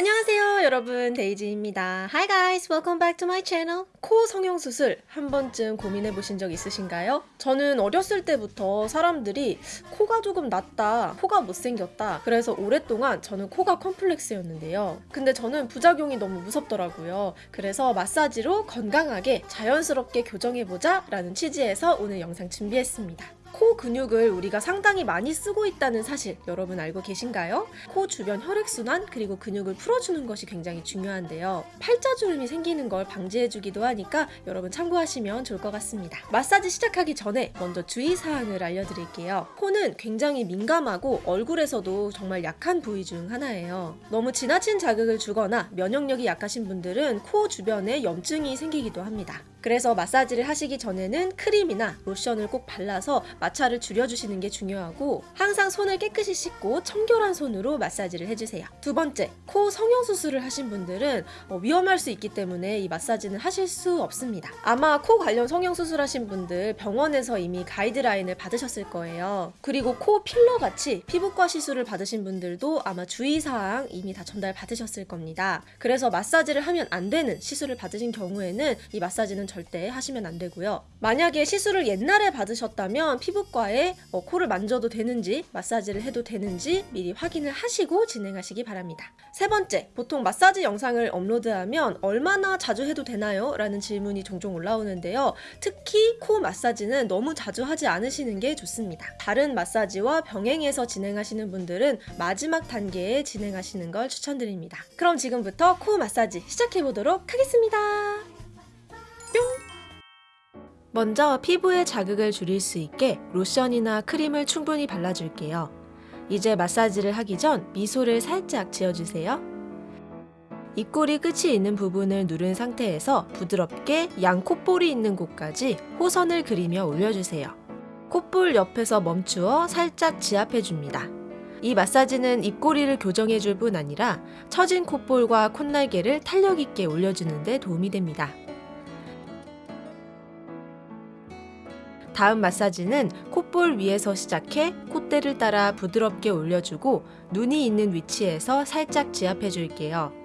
안녕하세요 여러분 데이지입니다. Hi guys welcome back to my channel. 코 성형수술 한 번쯤 고민해 보신 적 있으신가요? 저는 어렸을 때부터 사람들이 코가 조금 낮다 코가 못생겼다 그래서 오랫동안 저는 코가 컴플렉스였는데요. 근데 저는 부작용이 너무 무섭더라고요. 그래서 마사지로 건강하게 자연스럽게 교정해보자 라는 취지에서 오늘 영상 준비했습니다. 코 근육을 우리가 상당히 많이 쓰고 있다는 사실 여러분 알고 계신가요? 코 주변 혈액순환 그리고 근육을 풀어주는 것이 굉장히 중요한데요. 팔자주름이 생기는 걸 방지해주기도 하니까 여러분 참고하시면 좋을 것 같습니다. 마사지 시작하기 전에 먼저 주의사항을 알려드릴게요. 코는 굉장히 민감하고 얼굴에서도 정말 약한 부위 중 하나예요. 너무 지나친 자극을 주거나 면역력이 약하신 분들은 코 주변에 염증이 생기기도 합니다. 그래서 마사지를 하시기 전에는 크림이나 로션을 꼭 발라서 마찰을 줄여주시는 게 중요하고 항상 손을 깨끗이 씻고 청결한 손으로 마사지를 해주세요. 두 번째, 코 성형수술을 하신 분들은 어, 위험할 수 있기 때문에 이 마사지는 하실 수 없습니다. 아마 코 관련 성형수술 하신 분들 병원에서 이미 가이드라인을 받으셨을 거예요. 그리고 코 필러 같이 피부과 시술을 받으신 분들도 아마 주의사항 이미 다 전달 받으셨을 겁니다. 그래서 마사지를 하면 안 되는 시술을 받으신 경우에는 이 마사지는 절대 하시면 안 되고요. 만약에 시술을 옛날에 받으셨다면 피부과에 어, 코를 만져도 되는지 마사지를 해도 되는지 미리 확인을 하시고 진행하시기 바랍니다. 세 번째, 보통 마사지 영상을 업로드하면 얼마나 자주 해도 되나요? 라는 질문이 종종 올라오는데요. 특히 코 마사지는 너무 자주 하지 않으시는 게 좋습니다. 다른 마사지와 병행해서 진행하시는 분들은 마지막 단계에 진행하시는 걸 추천드립니다. 그럼 지금부터 코 마사지 시작해 보도록 하겠습니다. 먼저 피부에 자극을 줄일 수 있게 로션이나 크림을 충분히 발라줄게요. 이제 마사지를 하기 전 미소를 살짝 지어주세요. 입꼬리 끝이 있는 부분을 누른 상태에서 부드럽게 양 콧볼이 있는 곳까지 호선을 그리며 올려주세요. 콧볼 옆에서 멈추어 살짝 지압해줍니다. 이 마사지는 입꼬리를 교정해줄 뿐 아니라 처진 콧볼과 콧날개를 탄력있게 올려주는 데 도움이 됩니다. 다음 마사지는 콧볼 위에서 시작해 콧대를 따라 부드럽게 올려주고 눈이 있는 위치에서 살짝 지압해 줄게요.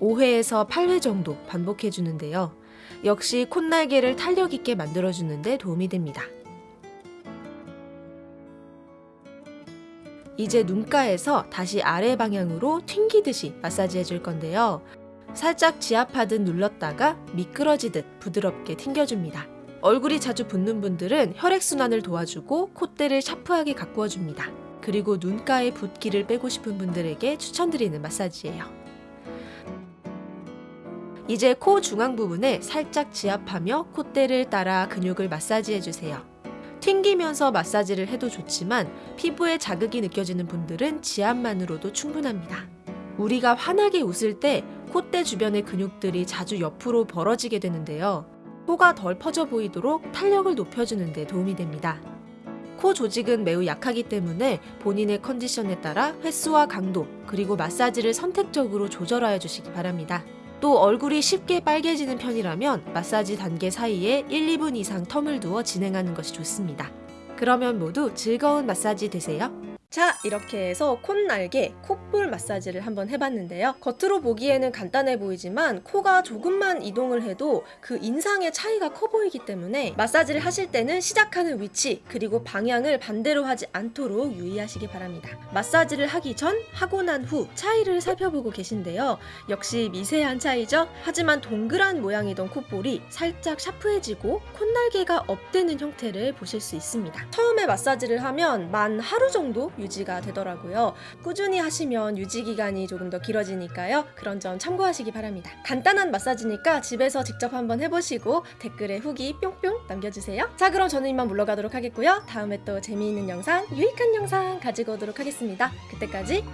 5회에서 8회 정도 반복해 주는데요. 역시 콧날개를 탄력 있게 만들어 주는데 도움이 됩니다. 이제 눈가에서 다시 아래 방향으로 튕기듯이 마사지 해줄 건데요. 살짝 지압하듯 눌렀다가 미끄러지듯 부드럽게 튕겨줍니다. 얼굴이 자주 붓는 분들은 혈액순환을 도와주고 콧대를 샤프하게 가꾸어줍니다. 그리고 눈가의 붓기를 빼고 싶은 분들에게 추천드리는 마사지예요. 이제 코 중앙 부분에 살짝 지압하며 콧대를 따라 근육을 마사지해주세요. 튕기면서 마사지를 해도 좋지만 피부에 자극이 느껴지는 분들은 지압만으로도 충분합니다. 우리가 환하게 웃을 때 콧대 주변의 근육들이 자주 옆으로 벌어지게 되는데요. 코가 덜 퍼져 보이도록 탄력을 높여주는 데 도움이 됩니다. 코 조직은 매우 약하기 때문에 본인의 컨디션에 따라 횟수와 강도 그리고 마사지를 선택적으로 조절하여 주시기 바랍니다. 또 얼굴이 쉽게 빨개지는 편이라면 마사지 단계 사이에 1, 2분 이상 텀을 두어 진행하는 것이 좋습니다. 그러면 모두 즐거운 마사지 되세요. 자 이렇게 해서 콧날개, 콧볼 마사지를 한번 해봤는데요. 겉으로 보기에는 간단해 보이지만 코가 조금만 이동을 해도 그 인상의 차이가 커 보이기 때문에 마사지를 하실 때는 시작하는 위치 그리고 방향을 반대로 하지 않도록 유의하시기 바랍니다. 마사지를 하기 전, 하고 난 후 차이를 살펴보고 계신데요. 역시 미세한 차이죠? 하지만 동그란 모양이던 콧볼이 살짝 샤프해지고 콧날개가 업되는 형태를 보실 수 있습니다. 처음에 마사지를 하면 만 하루 정도 유지가 되더라고요. 꾸준히 하시면 유지 기간이 조금 더 길어지니까요. 그런 점 참고하시기 바랍니다. 간단한 마사지니까 집에서 직접 한번 해보시고 댓글에 후기 뿅뿅 남겨주세요. 자 그럼 저는 이만 물러가도록 하겠고요. 다음에 또 재미있는 영상, 유익한 영상 가지고 오도록 하겠습니다. 그때까지!